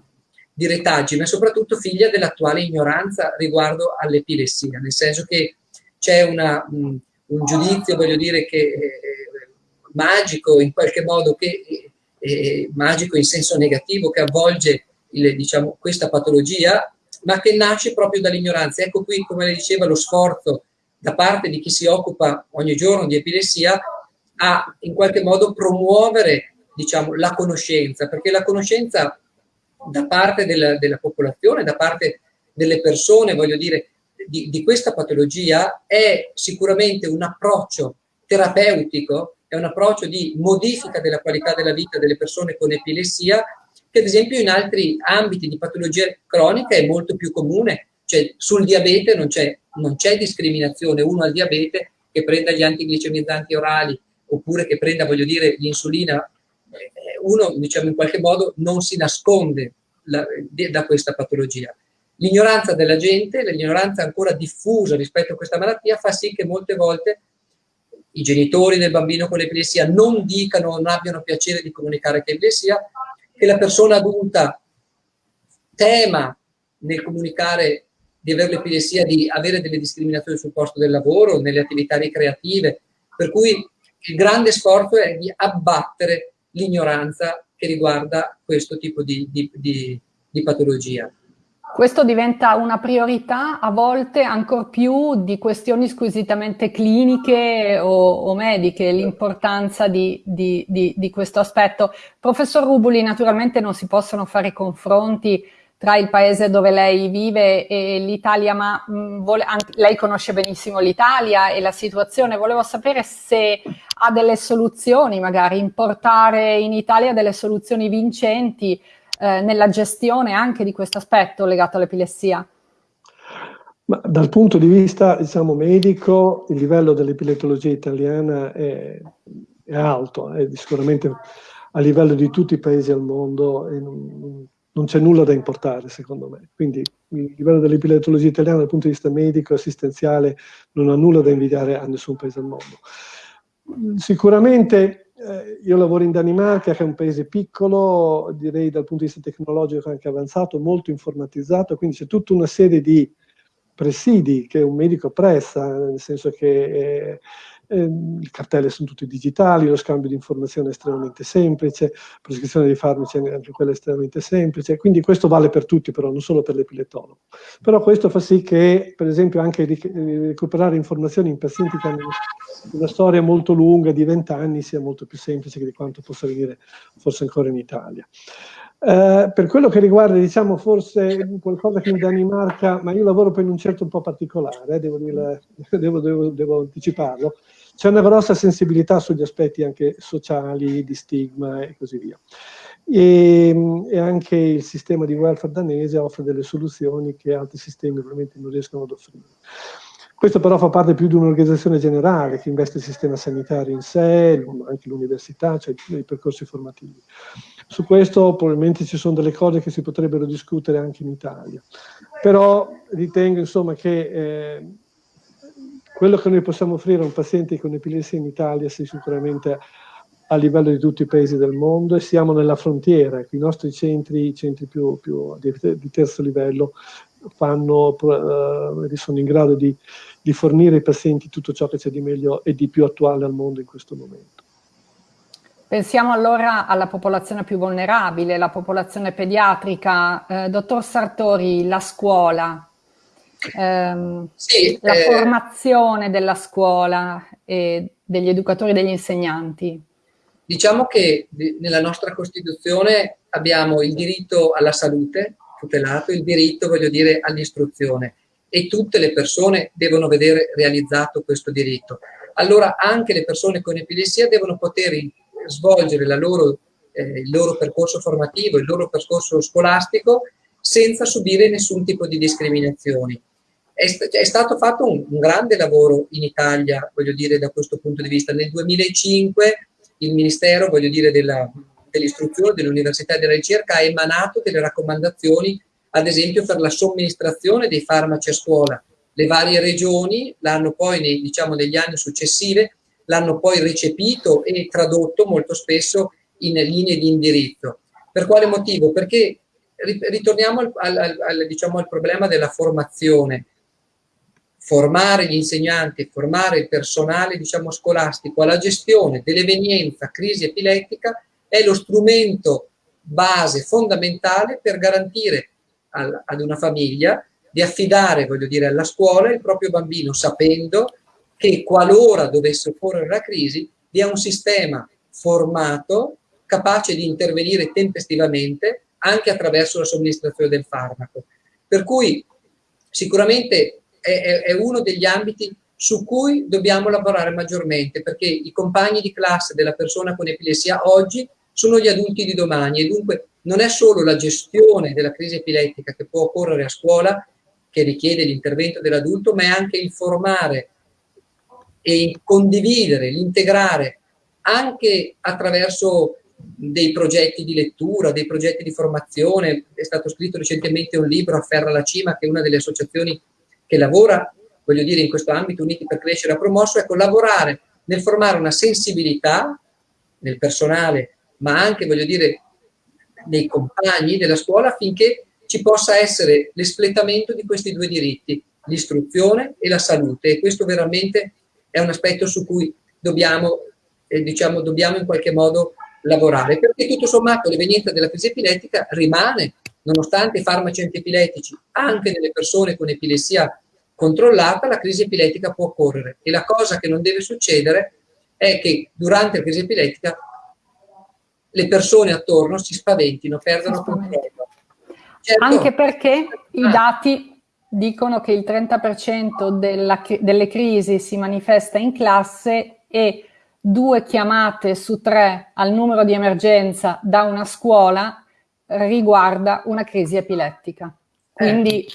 di retaggi, ma soprattutto figlia dell'attuale ignoranza riguardo all'epilessia, nel senso che c'è un, un, giudizio, voglio dire, che eh, magico in qualche modo, che, eh, magico in senso negativo, che avvolge il, diciamo, questa patologia, ma che nasce proprio dall'ignoranza. Ecco qui, come le diceva, lo sforzo da parte di chi si occupa ogni giorno di epilessia a in qualche modo promuovere diciamo, la conoscenza, perché la conoscenza da parte della, della popolazione, da parte delle persone, voglio dire, di, di questa patologia è sicuramente un approccio terapeutico, è un approccio di modifica della qualità della vita delle persone con epilessia, che ad esempio in altri ambiti di patologia cronica è molto più comune, cioè sul diabete non c'è discriminazione, uno al diabete che prenda gli antiglicemizzanti orali oppure che prenda, voglio dire, l'insulina, eh, uno diciamo in qualche modo non si nasconde la, da questa patologia. L'ignoranza della gente, l'ignoranza ancora diffusa rispetto a questa malattia fa sì che molte volte i genitori del bambino con l'epilessia non dicano non abbiano piacere di comunicare che è epilessia, che la persona adulta tema nel comunicare di avere l'epilessia di avere delle discriminazioni sul posto del lavoro, nelle attività ricreative, per cui il grande sforzo è di abbattere l'ignoranza che riguarda questo tipo di, di, di, di patologia. Questo diventa una priorità a volte ancor più di questioni squisitamente cliniche o, o mediche, l'importanza di, di, di, di, questo aspetto. Professor Rubuli, naturalmente non si possono fare confronti tra il paese dove lei vive e l'Italia, ma mh, vole, anche, lei conosce benissimo l'Italia e la situazione. Volevo sapere se ha delle soluzioni, magari importare in Italia delle soluzioni vincenti eh, nella gestione anche di questo aspetto legato all'epilessia? Ma dal punto di vista diciamo, medico, il livello dell'epiletologia italiana è, è, alto, è sicuramente a livello di tutti i paesi al mondo e non, non c'è nulla da importare secondo me. Quindi il livello dell'epiletologia italiana dal punto di vista medico e assistenziale non ha nulla da invidiare a nessun paese al mondo. Sicuramente eh, io lavoro in Danimarca, che è un paese piccolo, direi dal punto di vista tecnologico anche avanzato, molto informatizzato, quindi c'è tutta una serie di presidi che un medico presta, nel senso che eh, eh, i cartelli sono tutti digitali, lo scambio di informazioni è estremamente semplice, la prescrizione di farmaci è anche quella estremamente semplice, quindi questo vale per tutti però, non solo per l'epiletologo. Però questo fa sì che, per esempio, anche recuperare informazioni in pazienti che hanno una storia molto lunga di vent'anni sia molto più semplice di quanto possa venire forse ancora in Italia. Uh, per quello che riguarda, diciamo, forse qualcosa che in Danimarca, ma io lavoro per un certo un po' particolare, eh, devo, dire, devo, devo, devo, anticiparlo, c'è una grossa sensibilità sugli aspetti anche sociali, di stigma e così via. E, e, anche il sistema di welfare danese offre delle soluzioni che altri sistemi probabilmente non riescono ad offrire. Questo però fa parte più di un'organizzazione generale che investe il sistema sanitario in sé, anche l'università, cioè i percorsi formativi. Su questo probabilmente ci sono delle cose che si potrebbero discutere anche in Italia. Però ritengo insomma che eh, quello che noi possiamo offrire a un paziente con epilessia in Italia sia sicuramente a livello di tutti i paesi del mondo e siamo nella frontiera. I nostri centri, i centri più, più di, di terzo livello, fanno, eh, sono in grado di, di fornire ai pazienti tutto ciò che c'è di meglio e di più attuale al mondo in questo momento. Pensiamo allora alla popolazione più vulnerabile, la popolazione pediatrica. Eh, dottor Sartori, la scuola, ehm, sì, la eh, formazione della scuola e degli educatori e degli insegnanti. Diciamo che nella nostra Costituzione abbiamo il diritto alla salute, tutelato il diritto, voglio dire, all'istruzione e tutte le persone devono vedere realizzato questo diritto. Allora anche le persone con epilessia devono poter svolgere loro, eh, il loro percorso formativo, il loro percorso scolastico senza subire nessun tipo di discriminazioni. È, è stato fatto un, un, grande lavoro in Italia, voglio dire, da questo punto di vista. Nel 2005 il Ministero, voglio dire, della, dell'istruzione, dell'università e della ricerca ha emanato delle raccomandazioni, ad esempio per la somministrazione dei farmaci a scuola. Le varie regioni l'hanno poi, nei, diciamo, negli anni successivi, l'hanno poi recepito e tradotto molto spesso in linee di indirizzo. Per quale motivo? Perché ritorniamo al, al, al, diciamo, al problema della formazione. Formare gli insegnanti, formare il personale diciamo, scolastico alla gestione dell'evenienza crisi epilettica è lo strumento base fondamentale per garantire al, ad una famiglia di affidare, voglio dire, alla scuola il proprio bambino sapendo che qualora dovesse occorrere la crisi vi è un sistema formato capace di intervenire tempestivamente anche attraverso la somministrazione del farmaco. Per cui sicuramente è, è uno degli ambiti su cui dobbiamo lavorare maggiormente, perché i compagni di classe della persona con epilessia oggi sono gli adulti di domani e dunque non è solo la gestione della crisi epilettica che può occorrere a scuola, che richiede l'intervento dell'adulto, ma è anche informare e condividere, l'integrare anche attraverso dei progetti di lettura, dei progetti di formazione. È stato scritto recentemente un libro, Afferra la Cima, che è una delle associazioni che lavora, voglio dire, in questo ambito, Uniti per Crescere, ha promosso, ecco, lavorare nel formare una sensibilità nel personale, ma anche, voglio dire, nei compagni della scuola affinché ci possa essere l'espletamento di questi due diritti, l'istruzione e la salute. E questo veramente è un aspetto su cui dobbiamo, eh, diciamo, dobbiamo in qualche modo lavorare, perché tutto sommato l'evenienza della crisi epilettica rimane, nonostante i farmaci antiepilettici, anche nelle persone con epilessia controllata, la crisi epilettica può occorrere. E la cosa che non deve succedere è che durante la crisi epilettica le persone attorno si spaventino, perdono controllo. Certo. Anche perché i ah. dati dicono che il 30% della, delle crisi si manifesta in classe e due chiamate su tre al numero di emergenza da una scuola riguarda una crisi epilettica. Quindi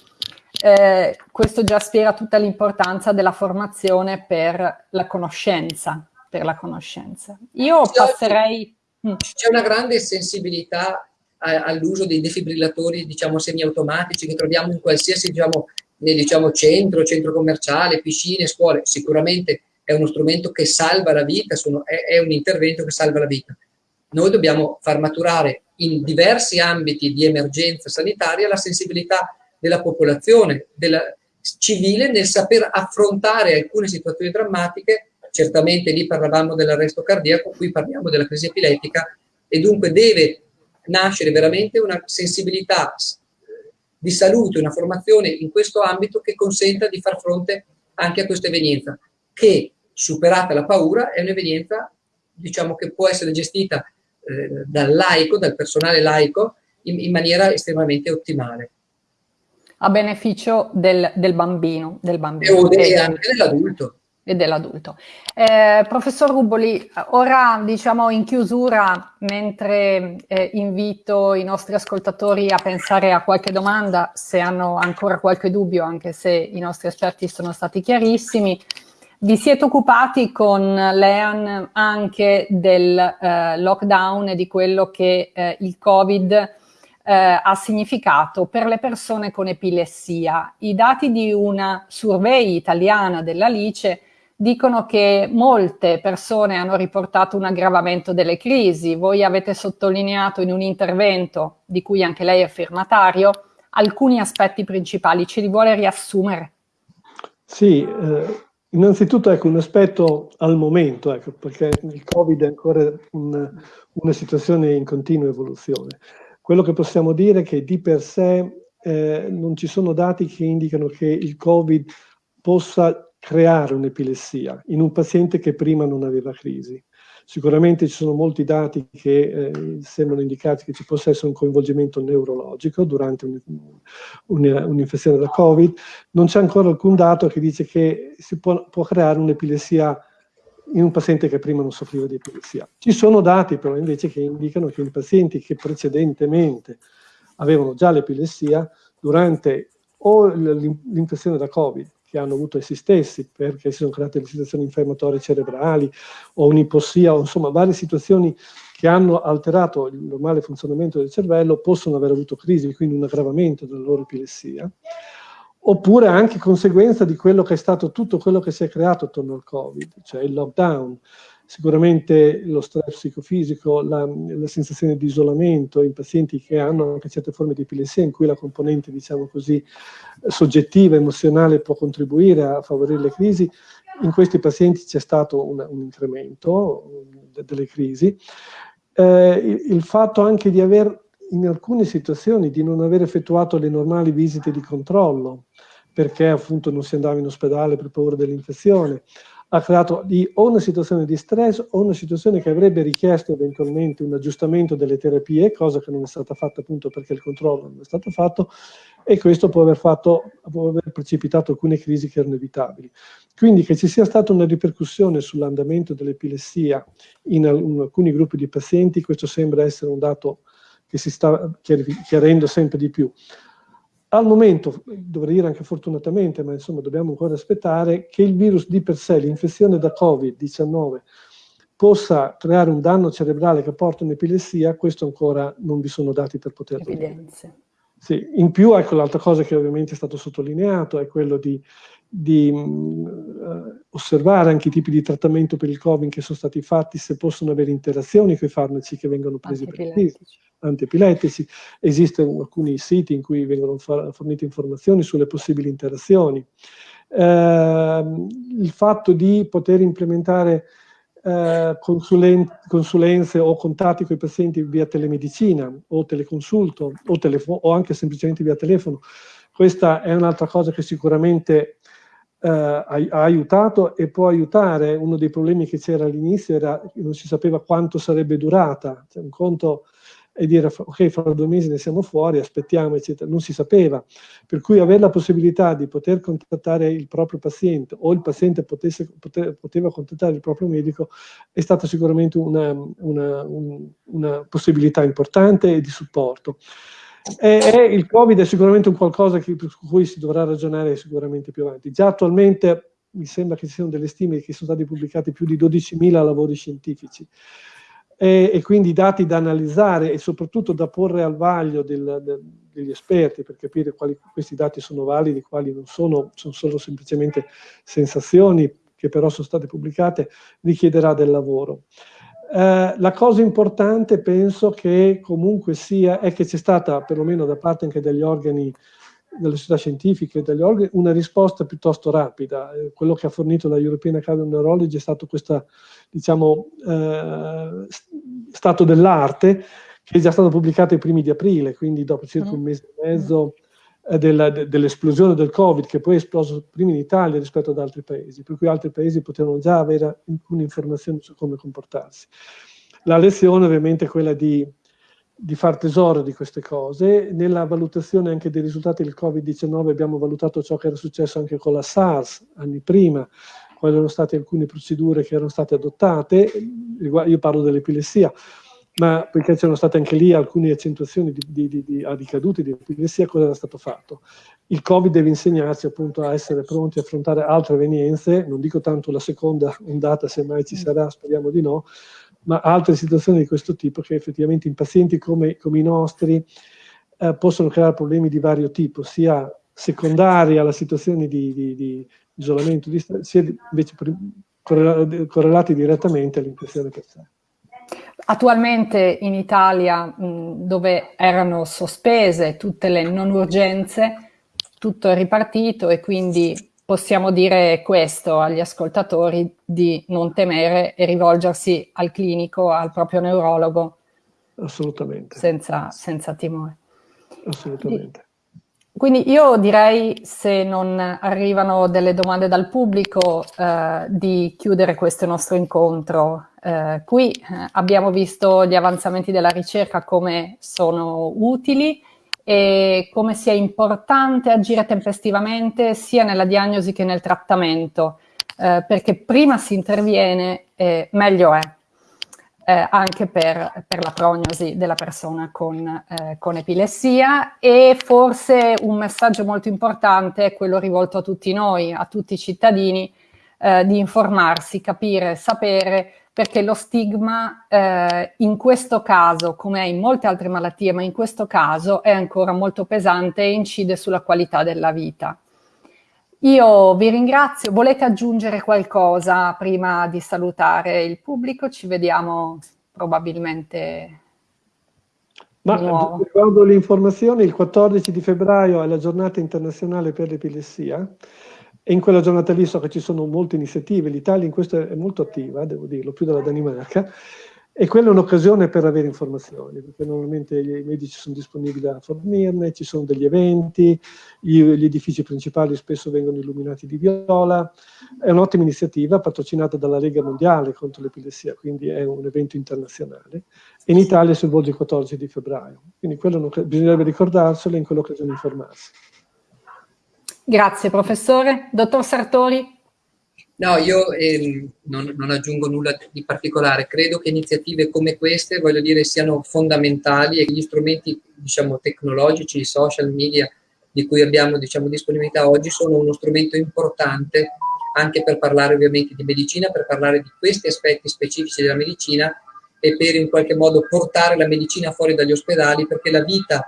eh, questo già spiega tutta l'importanza della formazione per la conoscenza. Per la conoscenza. Io passerei... Mm. C'è una grande sensibilità all'uso dei defibrillatori diciamo semiautomatici che troviamo in qualsiasi diciamo, nel, diciamo, centro, centro commerciale, piscine, scuole, sicuramente è uno strumento che salva la vita, sono, è, è, un intervento che salva la vita. Noi dobbiamo far maturare in diversi ambiti di emergenza sanitaria la sensibilità della popolazione, della civile nel saper affrontare alcune situazioni drammatiche certamente lì parlavamo dell'arresto cardiaco, qui parliamo della crisi epilettica e dunque deve nascere veramente una sensibilità di salute, una formazione in questo ambito che consenta di far fronte anche a questa evenienza, che superata la paura è un'evenienza diciamo, che può essere gestita eh, dal laico, dal personale laico, in, in maniera estremamente ottimale. A beneficio del, del bambino, del bambino. E, anche dell'adulto e dell'adulto. Eh, professor Ruboli, ora diciamo in chiusura, mentre eh, invito i nostri ascoltatori a pensare a qualche domanda, se hanno ancora qualche dubbio, anche se i nostri esperti sono stati chiarissimi, vi siete occupati con l'EAN anche del eh, lockdown e di quello che eh, il Covid eh, ha significato per le persone con epilessia. I dati di una survey italiana dell'Alice dicono che molte persone hanno riportato un aggravamento delle crisi. Voi avete sottolineato in un intervento, di cui anche lei è firmatario, alcuni aspetti principali. Ce li vuole riassumere? Sì, eh, innanzitutto ecco, un aspetto al momento, ecco, perché il Covid è ancora un, una situazione in continua evoluzione. Quello che possiamo dire è che di per sé eh, non ci sono dati che indicano che il Covid possa creare un'epilessia in un paziente che prima non aveva crisi. Sicuramente ci sono molti dati che eh, sembrano indicati che ci possa essere un coinvolgimento neurologico durante un'infezione un, un da Covid. Non c'è ancora alcun dato che dice che si può, può creare un'epilessia in un paziente che prima non soffriva di epilessia. Ci sono dati però invece che indicano che in pazienti che precedentemente avevano già l'epilessia, durante o l'infezione da Covid che hanno avuto essi stessi, perché si sono create le situazioni infiammatorie cerebrali o un'ipossia, insomma varie situazioni che hanno alterato il normale funzionamento del cervello, possono aver avuto crisi, quindi un aggravamento della loro epilessia, oppure anche conseguenza di quello che è stato tutto quello che si è creato attorno al Covid, cioè il lockdown, sicuramente lo stress psicofisico, la, la, sensazione di isolamento in pazienti che hanno anche certe forme di epilessia in cui la componente, diciamo così, soggettiva, emozionale può contribuire a favorire le crisi, in questi pazienti c'è stato un, un incremento de, delle crisi. Eh, il fatto anche di aver, in alcune situazioni, di non aver effettuato le normali visite di controllo, perché appunto non si andava in ospedale per paura dell'infezione, ha creato di, o una situazione di stress o una situazione che avrebbe richiesto eventualmente un aggiustamento delle terapie, cosa che non è stata fatta appunto perché il controllo non è stato fatto, e questo può aver, fatto, può aver precipitato alcune crisi che erano evitabili. Quindi che ci sia stata una ripercussione sull'andamento dell'epilessia in, alcuni gruppi di pazienti, questo sembra essere un dato che si sta chiarendo sempre di più. Al momento, dovrei dire anche fortunatamente, ma insomma dobbiamo ancora aspettare, che il virus di per sé, l'infezione da Covid-19, possa creare un danno cerebrale che porta un'epilessia, questo ancora non vi sono dati per poterlo Evidenze. dire. Sì, in più, ecco, l'altra cosa che ovviamente è stato sottolineato è quello di, di uh, osservare anche i tipi di trattamento per il Covid che sono stati fatti, se possono avere interazioni con i farmaci che vengono presi per il antiepilettici. Esistono alcuni siti in cui vengono fornite informazioni sulle possibili interazioni. Eh, il fatto di poter implementare eh, consulen consulenze o contatti con i pazienti via telemedicina o teleconsulto o, o anche semplicemente via telefono, questa è un'altra cosa che sicuramente eh, ha, aiutato e può aiutare. Uno dei problemi che c'era all'inizio era che non si sapeva quanto sarebbe durata. Cioè, un conto e dire ok, fra due mesi ne siamo fuori, aspettiamo, eccetera. Non si sapeva. Per cui avere la possibilità di poter contattare il proprio paziente o il paziente potesse, poter, poteva contattare il proprio medico è stata sicuramente una, una, un, una possibilità importante e di supporto. E, e il Covid è sicuramente un qualcosa che, su cui si dovrà ragionare sicuramente più avanti. Già attualmente mi sembra che ci siano delle stime che sono stati pubblicati più di 12.000 lavori scientifici e, e, quindi dati da analizzare e soprattutto da porre al vaglio del, del, degli esperti per capire quali questi dati sono validi, quali non sono, sono solo semplicemente sensazioni che però sono state pubblicate, richiederà del lavoro. Eh, la cosa importante penso che comunque sia è che c'è stata, perlomeno da parte anche degli organi delle società scientifiche, degli organi, una risposta piuttosto rapida. Eh, quello che ha fornito la European Academy of Neurology è stato questo diciamo, eh, stato dell'arte che è già stato pubblicato ai primi di aprile, quindi dopo circa un mm. mese e mezzo eh, de, dell'esplosione del Covid, che poi è esploso prima in Italia rispetto ad altri paesi, per cui altri paesi potevano già avere alcune informazioni su come comportarsi. La lezione ovviamente è quella di di far tesoro di queste cose. Nella valutazione anche dei risultati del Covid-19 abbiamo valutato ciò che era successo anche con la SARS anni prima, quali erano state alcune procedure che erano state adottate, io parlo dell'epilessia, ma poiché c'erano state anche lì alcune accentuazioni di, di, di, di ricadute di epilessia, cosa era stato fatto? Il Covid deve insegnarci appunto a essere pronti a affrontare altre evenienze, non dico tanto la seconda ondata, se mai ci sarà, speriamo di no, ma altre situazioni di questo tipo che effettivamente in pazienti come, come i nostri eh, possono creare problemi di vario tipo, sia secondari alla situazione di, isolamento, sia invece correlati direttamente all'infezione per sé. Attualmente in Italia, mh, dove erano sospese tutte le non urgenze, tutto è ripartito e quindi possiamo dire questo agli ascoltatori di non temere e rivolgersi al clinico, al proprio neurologo. Assolutamente. Senza, senza timore. Assolutamente. Quindi io direi, se non arrivano delle domande dal pubblico, eh, di chiudere questo nostro incontro. Eh, qui eh, abbiamo visto gli avanzamenti della ricerca come sono utili, e come sia importante agire tempestivamente sia nella diagnosi che nel trattamento, eh, perché prima si interviene eh, meglio è, eh, anche per, per, la prognosi della persona con, eh, con, epilessia. E forse un messaggio molto importante è quello rivolto a tutti noi, a tutti i cittadini, di informarsi, capire, sapere perché lo stigma eh, in questo caso, come in molte altre malattie, ma in questo caso è ancora molto pesante e incide sulla qualità della vita. Io vi ringrazio, volete aggiungere qualcosa prima di salutare il pubblico? Ci vediamo probabilmente ma riguardo le informazioni, il 14 di febbraio è la giornata internazionale per l'epilessia e in quella giornata lì so che ci sono molte iniziative, l'Italia in questo è molto attiva, devo dirlo, più della Danimarca, e quella è un'occasione per avere informazioni, perché normalmente i medici sono disponibili a fornirne, ci sono degli eventi, gli, edifici principali spesso vengono illuminati di viola, è un'ottima iniziativa patrocinata dalla Lega Mondiale contro l'epilessia, quindi è un evento internazionale, in Italia si svolge il 14 di febbraio, quindi bisognerebbe ricordarselo e in quell'occasione informarsi. Grazie professore. Dottor Sartori? No, io ehm, non, non, aggiungo nulla di particolare, credo che iniziative come queste, voglio dire, siano fondamentali e gli strumenti, diciamo, tecnologici, i social media di cui abbiamo, diciamo, disponibilità oggi sono uno strumento importante anche per parlare ovviamente di medicina, per parlare di questi aspetti specifici della medicina e per in qualche modo portare la medicina fuori dagli ospedali perché la vita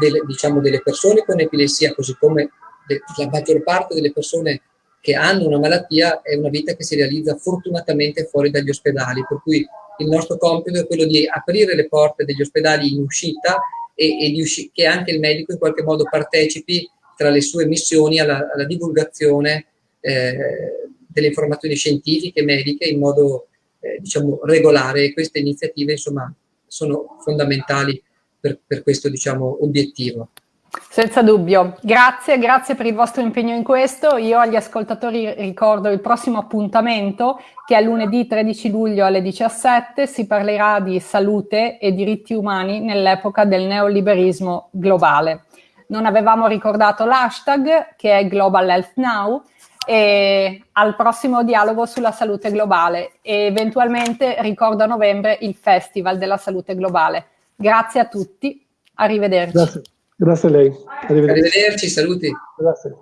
delle, diciamo, delle persone con epilessia, così come la maggior parte delle persone che hanno una malattia è una vita che si realizza fortunatamente fuori dagli ospedali, per cui il nostro compito è quello di aprire le porte degli ospedali in uscita e, e usci che anche il medico in qualche modo partecipi tra le sue missioni alla, alla divulgazione eh, delle informazioni scientifiche e mediche in modo eh, diciamo, regolare e queste iniziative insomma sono fondamentali per, per questo diciamo, obiettivo. Senza dubbio, grazie, grazie per il vostro impegno in questo. Io agli ascoltatori ricordo il prossimo appuntamento che è lunedì 13 luglio alle 17 si parlerà di salute e diritti umani nell'epoca del neoliberismo globale. Non avevamo ricordato l'hashtag che è Global Health Now e al prossimo dialogo sulla salute globale e eventualmente ricordo a novembre il Festival della Salute Globale. Grazie a tutti, arrivederci. Grazie. Grazie a lei. Arrivederci, Arrivederci saluti. Grazie.